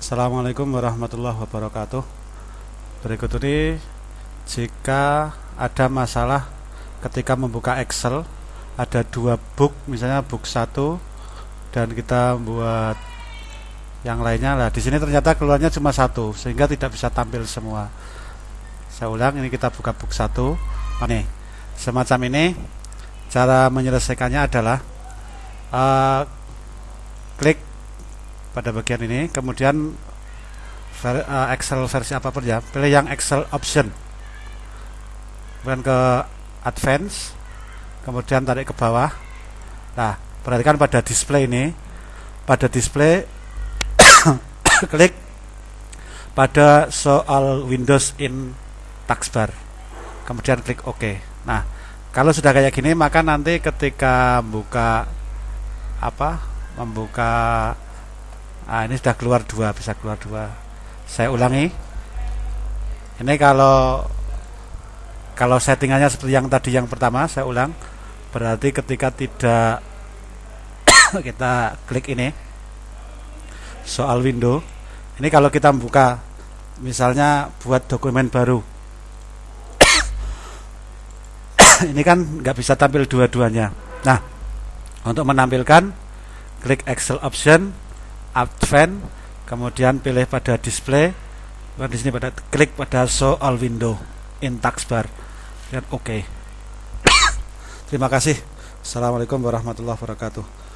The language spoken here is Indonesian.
Assalamualaikum warahmatullahi wabarakatuh. Berikut ini Jika ada masalah ketika membuka Excel Ada dua book, misalnya book 1 Dan kita buat yang lainnya lah. Di sini ternyata keluarnya cuma satu sehingga tidak bisa tampil semua. Saya ulang ini kita buka book satu. Ini semacam ini. Cara menyelesaikannya adalah uh, klik pada bagian ini. Kemudian ver, uh, Excel versi apa pun ya pilih yang Excel option. Kemudian ke advance kemudian tarik ke bawah. Nah perhatikan pada display ini. Pada display klik pada soal Windows in taskbar kemudian klik OK. Nah kalau sudah kayak gini maka nanti ketika buka apa membuka nah ini sudah keluar dua bisa keluar dua. Saya ulangi. Ini kalau kalau settingannya seperti yang tadi yang pertama saya ulang. Berarti ketika tidak kita klik ini soal window ini kalau kita buka misalnya buat dokumen baru. Ini kan nggak bisa tampil dua-duanya. Nah untuk menampilkan klik Excel option Advance kemudian pilih pada display di sini pada klik pada show all window in taskbar dan oke. Okay. terima kasih. Assalamualaikum warahmatullahi wabarakatuh